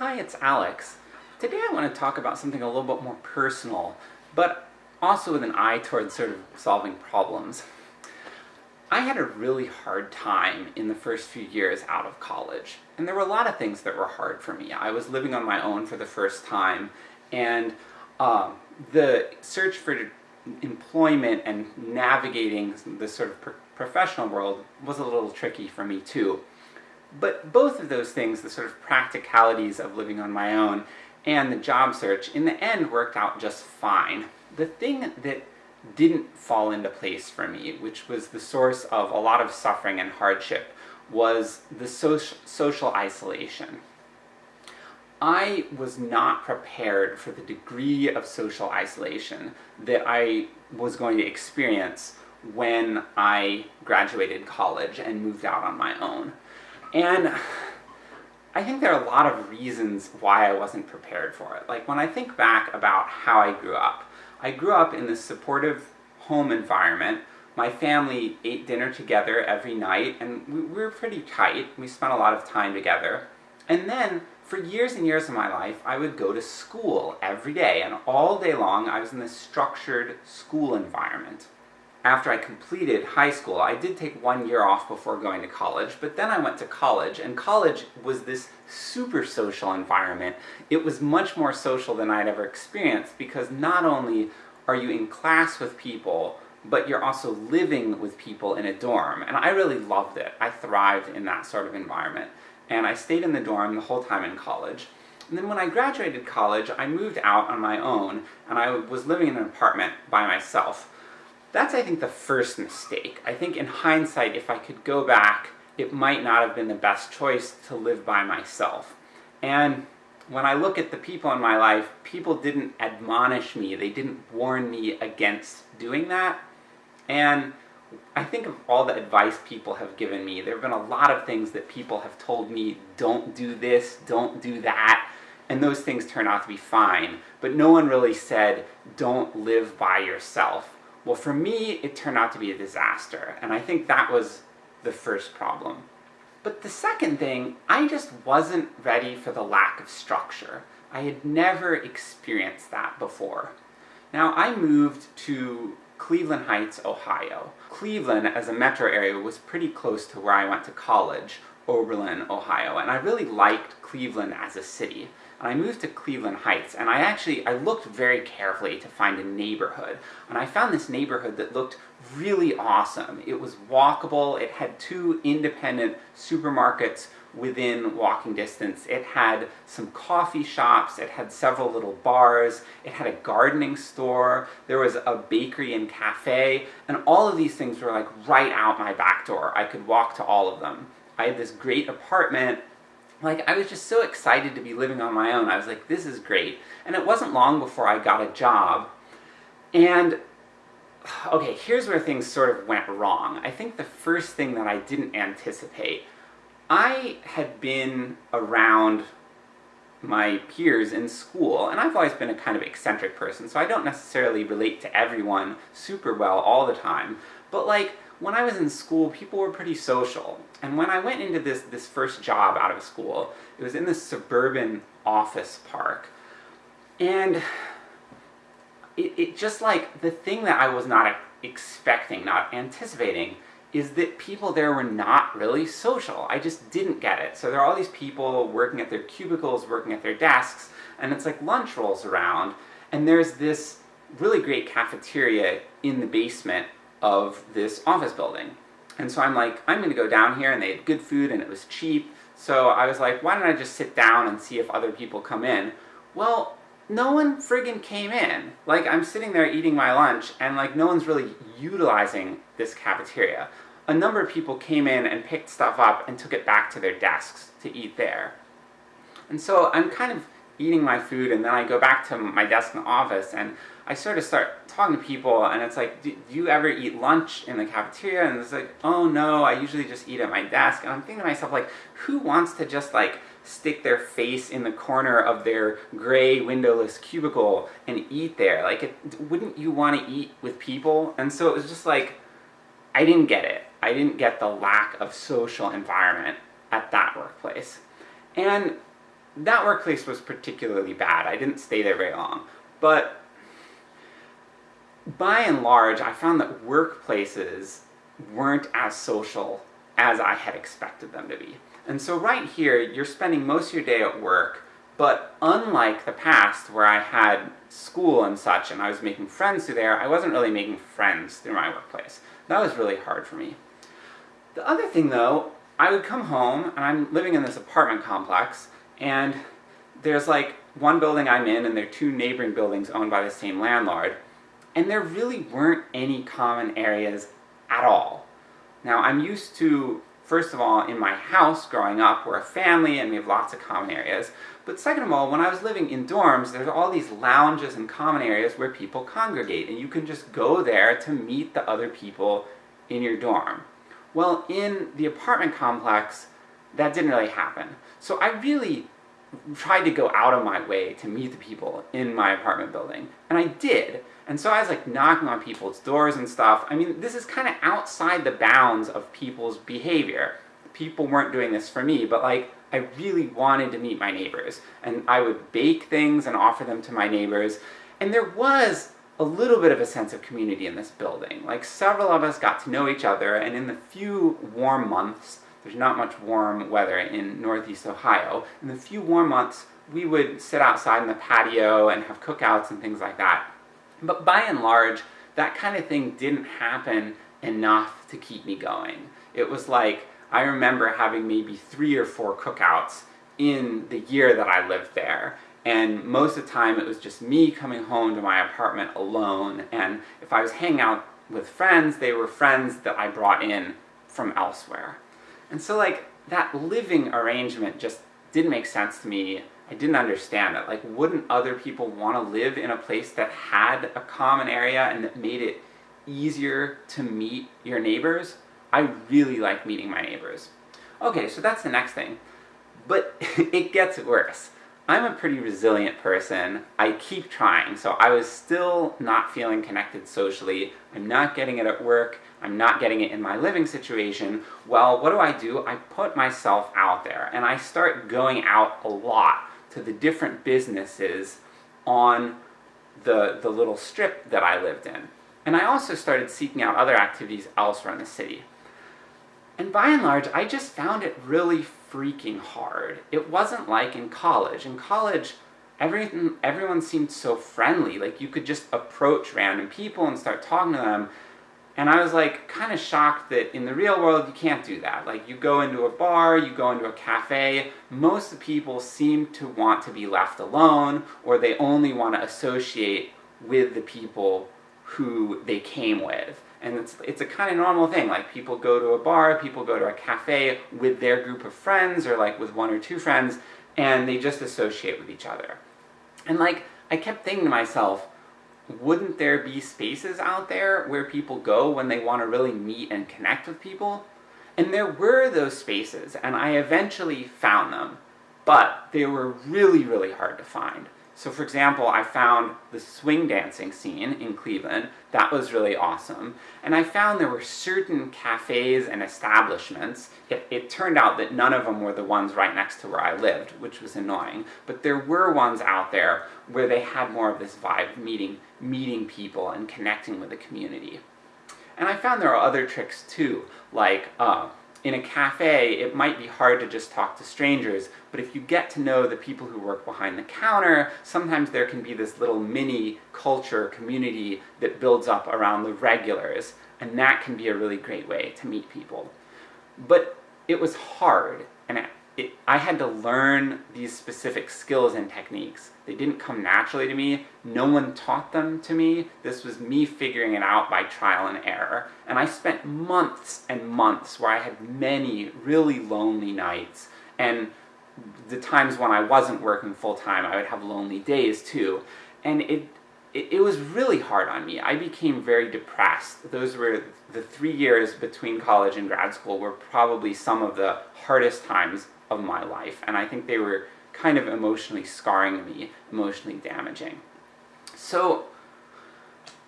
Hi, it's Alex. Today I want to talk about something a little bit more personal, but also with an eye towards sort of solving problems. I had a really hard time in the first few years out of college, and there were a lot of things that were hard for me. I was living on my own for the first time, and um, the search for employment and navigating this sort of professional world was a little tricky for me too. But both of those things, the sort of practicalities of living on my own and the job search, in the end worked out just fine. The thing that didn't fall into place for me, which was the source of a lot of suffering and hardship, was the social, social isolation. I was not prepared for the degree of social isolation that I was going to experience when I graduated college and moved out on my own. And I think there are a lot of reasons why I wasn't prepared for it. Like when I think back about how I grew up, I grew up in this supportive home environment. My family ate dinner together every night, and we, we were pretty tight. We spent a lot of time together. And then, for years and years of my life, I would go to school every day, and all day long I was in this structured school environment. After I completed high school, I did take one year off before going to college, but then I went to college, and college was this super social environment. It was much more social than I'd ever experienced, because not only are you in class with people, but you're also living with people in a dorm, and I really loved it. I thrived in that sort of environment and I stayed in the dorm the whole time in college. And then when I graduated college, I moved out on my own, and I was living in an apartment by myself. That's, I think, the first mistake. I think in hindsight, if I could go back, it might not have been the best choice to live by myself. And when I look at the people in my life, people didn't admonish me, they didn't warn me against doing that. And I think of all the advice people have given me, there have been a lot of things that people have told me, don't do this, don't do that, and those things turn out to be fine, but no one really said, don't live by yourself. Well for me, it turned out to be a disaster, and I think that was the first problem. But the second thing, I just wasn't ready for the lack of structure. I had never experienced that before. Now I moved to Cleveland Heights, Ohio. Cleveland, as a metro area, was pretty close to where I went to college, Oberlin, Ohio, and I really liked Cleveland as a city. And I moved to Cleveland Heights, and I actually, I looked very carefully to find a neighborhood, and I found this neighborhood that looked really awesome. It was walkable, it had two independent supermarkets within walking distance. It had some coffee shops, it had several little bars, it had a gardening store, there was a bakery and cafe, and all of these things were like right out my back door. I could walk to all of them. I had this great apartment, like I was just so excited to be living on my own. I was like, this is great. And it wasn't long before I got a job, and okay, here's where things sort of went wrong. I think the first thing that I didn't anticipate I had been around my peers in school, and I've always been a kind of eccentric person, so I don't necessarily relate to everyone super well all the time, but like, when I was in school, people were pretty social. And when I went into this, this first job out of school, it was in this suburban office park. And it, it just like, the thing that I was not expecting, not anticipating, is that people there were not really social. I just didn't get it. So there are all these people working at their cubicles, working at their desks, and it's like lunch rolls around, and there's this really great cafeteria in the basement of this office building. And so I'm like, I'm gonna go down here, and they had good food and it was cheap, so I was like, why don't I just sit down and see if other people come in? Well, no one friggin' came in. Like, I'm sitting there eating my lunch, and like, no one's really utilizing this cafeteria. A number of people came in and picked stuff up and took it back to their desks to eat there. And so I'm kind of eating my food, and then I go back to my desk in the office, and I sort of start talking to people, and it's like, do, you ever eat lunch in the cafeteria? And it's like, oh no, I usually just eat at my desk. And I'm thinking to myself, like, who wants to just like, stick their face in the corner of their gray windowless cubicle and eat there. Like, it, wouldn't you want to eat with people? And so it was just like, I didn't get it. I didn't get the lack of social environment at that workplace. And that workplace was particularly bad. I didn't stay there very long. But by and large, I found that workplaces weren't as social as I had expected them to be. And so right here, you're spending most of your day at work, but unlike the past where I had school and such and I was making friends through there, I wasn't really making friends through my workplace. That was really hard for me. The other thing though, I would come home, and I'm living in this apartment complex, and there's like one building I'm in and there are two neighboring buildings owned by the same landlord, and there really weren't any common areas at all. Now I'm used to, first of all, in my house growing up, we're a family and we have lots of common areas, but second of all, when I was living in dorms, there's all these lounges and common areas where people congregate, and you can just go there to meet the other people in your dorm. Well, in the apartment complex, that didn't really happen. So I really tried to go out of my way to meet the people in my apartment building, and I did. And so I was like knocking on people's doors and stuff. I mean, this is kind of outside the bounds of people's behavior. People weren't doing this for me, but like, I really wanted to meet my neighbors. And I would bake things and offer them to my neighbors. And there was a little bit of a sense of community in this building. Like, several of us got to know each other, and in the few warm months, there's not much warm weather in northeast Ohio, in the few warm months, we would sit outside in the patio and have cookouts and things like that. But by and large, that kind of thing didn't happen enough to keep me going. It was like, I remember having maybe three or four cookouts in the year that I lived there, and most of the time it was just me coming home to my apartment alone, and if I was hanging out with friends, they were friends that I brought in from elsewhere. And so like, that living arrangement just didn't make sense to me, I didn't understand it. Like, wouldn't other people want to live in a place that had a common area and that made it easier to meet your neighbors? I really like meeting my neighbors. Okay, so that's the next thing. But it gets worse. I'm a pretty resilient person, I keep trying, so I was still not feeling connected socially, I'm not getting it at work, I'm not getting it in my living situation, well, what do I do? I put myself out there, and I start going out a lot to the different businesses on the, the little strip that I lived in. And I also started seeking out other activities elsewhere in the city. And by and large, I just found it really freaking hard. It wasn't like in college. In college, everything, everyone seemed so friendly, like you could just approach random people and start talking to them, and I was like, kind of shocked that in the real world you can't do that. Like, you go into a bar, you go into a cafe, most people seem to want to be left alone, or they only want to associate with the people who they came with. And it's, it's a kind of normal thing, like people go to a bar, people go to a cafe with their group of friends, or like with one or two friends, and they just associate with each other. And like, I kept thinking to myself, wouldn't there be spaces out there where people go when they want to really meet and connect with people? And there were those spaces, and I eventually found them, but they were really, really hard to find. So for example, I found the swing dancing scene in Cleveland, that was really awesome, and I found there were certain cafes and establishments, it, it, turned out that none of them were the ones right next to where I lived, which was annoying, but there were ones out there where they had more of this vibe, meeting, meeting people and connecting with the community. And I found there are other tricks too, like, uh, in a cafe, it might be hard to just talk to strangers, but if you get to know the people who work behind the counter, sometimes there can be this little mini culture, community that builds up around the regulars, and that can be a really great way to meet people. But it was hard, and it, I had to learn these specific skills and techniques. They didn't come naturally to me, no one taught them to me, this was me figuring it out by trial and error. And I spent months and months where I had many really lonely nights, and the times when I wasn't working full-time, I would have lonely days too. And it, it, it, was really hard on me. I became very depressed. Those were the three years between college and grad school were probably some of the hardest times of my life, and I think they were kind of emotionally scarring me, emotionally damaging. So,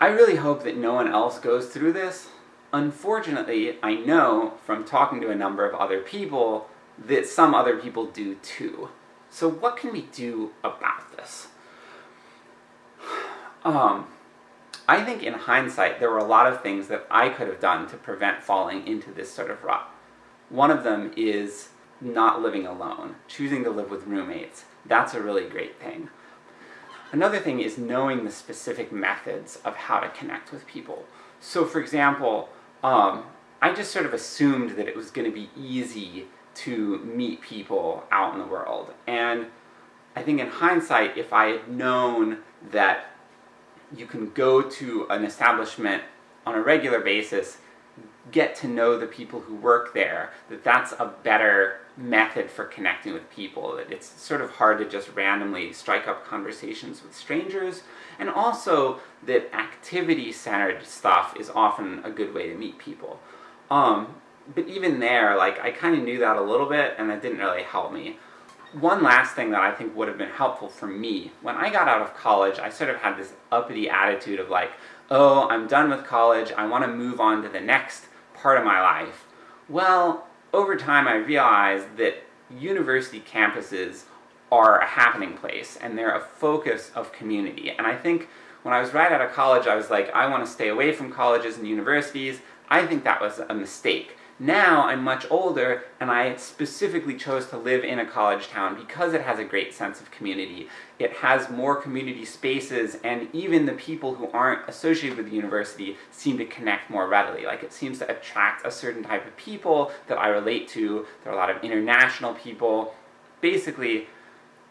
I really hope that no one else goes through this. Unfortunately, I know from talking to a number of other people that some other people do too. So what can we do about this? Um, I think in hindsight, there were a lot of things that I could have done to prevent falling into this sort of rut. One of them is not living alone, choosing to live with roommates. That's a really great thing. Another thing is knowing the specific methods of how to connect with people. So for example, um, I just sort of assumed that it was going to be easy to meet people out in the world. And I think in hindsight, if I had known that you can go to an establishment on a regular basis, get to know the people who work there, that that's a better method for connecting with people, that it's sort of hard to just randomly strike up conversations with strangers, and also that activity-centered stuff is often a good way to meet people. Um, but even there, like, I kind of knew that a little bit, and that didn't really help me. One last thing that I think would have been helpful for me, when I got out of college, I sort of had this uppity attitude of like, oh, I'm done with college, I want to move on to the next part of my life. Well, over time I realized that university campuses are a happening place, and they're a focus of community. And I think when I was right out of college, I was like, I want to stay away from colleges and universities. I think that was a mistake. Now I'm much older, and I specifically chose to live in a college town because it has a great sense of community. It has more community spaces, and even the people who aren't associated with the university seem to connect more readily. Like, it seems to attract a certain type of people that I relate to. There are a lot of international people. Basically,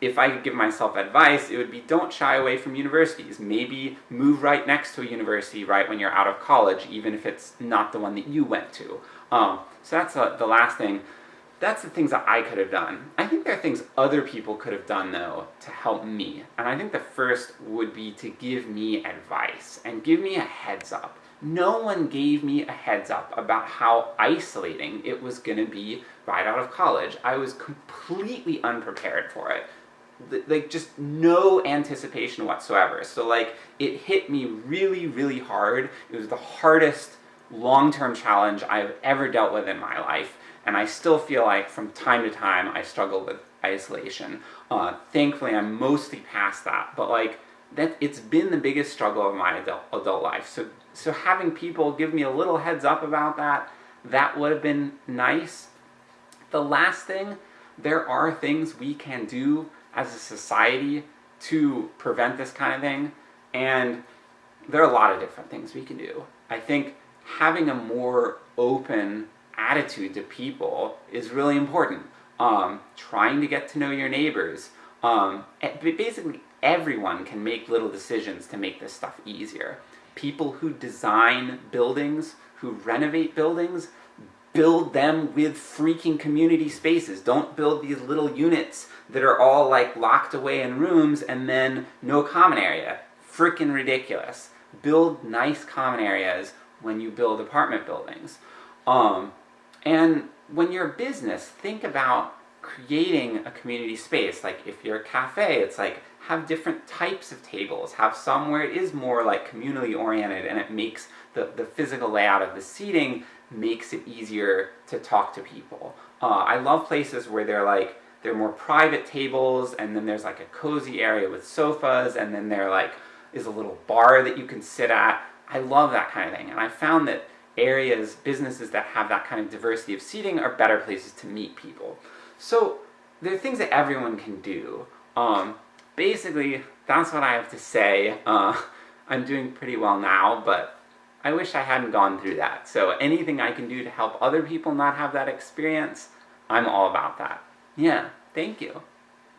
if I could give myself advice, it would be don't shy away from universities. Maybe move right next to a university right when you're out of college, even if it's not the one that you went to. Um, so that's uh, the last thing. That's the things that I could have done. I think there are things other people could have done, though, to help me. And I think the first would be to give me advice, and give me a heads up. No one gave me a heads up about how isolating it was gonna be right out of college. I was completely unprepared for it. Like, just no anticipation whatsoever. So like, it hit me really, really hard. It was the hardest long-term challenge I've ever dealt with in my life, and I still feel like from time to time I struggle with isolation. Uh, thankfully I'm mostly past that, but like, that it's been the biggest struggle of my adult, adult life. So, so having people give me a little heads up about that, that would have been nice. The last thing, there are things we can do as a society to prevent this kind of thing, and there are a lot of different things we can do. I think having a more open attitude to people is really important. Um, trying to get to know your neighbors. Um, basically everyone can make little decisions to make this stuff easier. People who design buildings, who renovate buildings, build them with freaking community spaces. Don't build these little units that are all like locked away in rooms and then no common area. Freaking ridiculous. Build nice common areas when you build apartment buildings. Um, and when you're a business, think about creating a community space. Like if you're a cafe, it's like, have different types of tables, have some where it is more like communally oriented and it makes the, the physical layout of the seating makes it easier to talk to people. Uh, I love places where they're like, they're more private tables, and then there's like a cozy area with sofas, and then there like is a little bar that you can sit at. I love that kind of thing, and I found that areas, businesses that have that kind of diversity of seating are better places to meet people. So, there are things that everyone can do. Um, basically, that's what I have to say. Uh, I'm doing pretty well now, but I wish I hadn't gone through that. So anything I can do to help other people not have that experience, I'm all about that. Yeah, thank you.